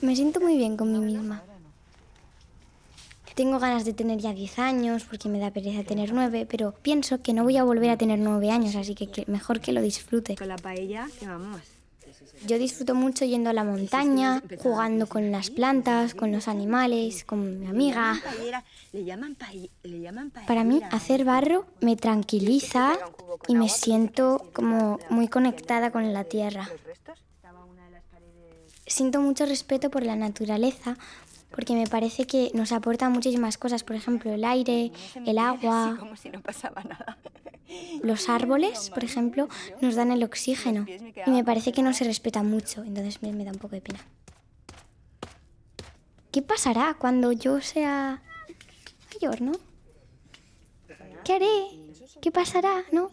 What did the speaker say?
Me siento muy bien con mí misma. Tengo ganas de tener ya 10 años porque me da pereza tener 9, pero pienso que no voy a volver a tener 9 años, así que, que mejor que lo disfrute. Con la paella, que vamos. Yo disfruto mucho yendo a la montaña, jugando con las plantas, con los animales, con mi amiga. Para mí, hacer barro me tranquiliza y me siento como muy conectada con la tierra. Siento mucho respeto por la naturaleza porque me parece que nos aporta muchísimas cosas, por ejemplo, el aire, el agua. Como si no pasaba nada. Los árboles, por ejemplo, nos dan el oxígeno y me parece que no se respeta mucho, entonces me, me da un poco de pena. ¿Qué pasará cuando yo sea mayor, no? ¿Qué haré? ¿Qué pasará, no?